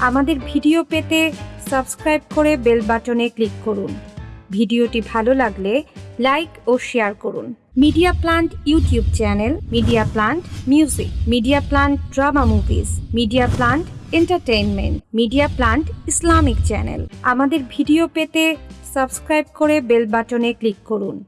আমাদের ভিডিও পেতে সাবস্ক্রাইব করে বেল বাটনে ক্লিক করুন। ভিডিওটি ভালো লাগলে লাইক ও শেয়ার করুন। Media Plant YouTube channel, Media Plant music, Media Plant drama movies, Media Plant entertainment, Media Plant Islamic channel. আমাদের ভিডিও পেতে সাবস্ক্রাইব করে বেল বাটনে ক্লিক করুন।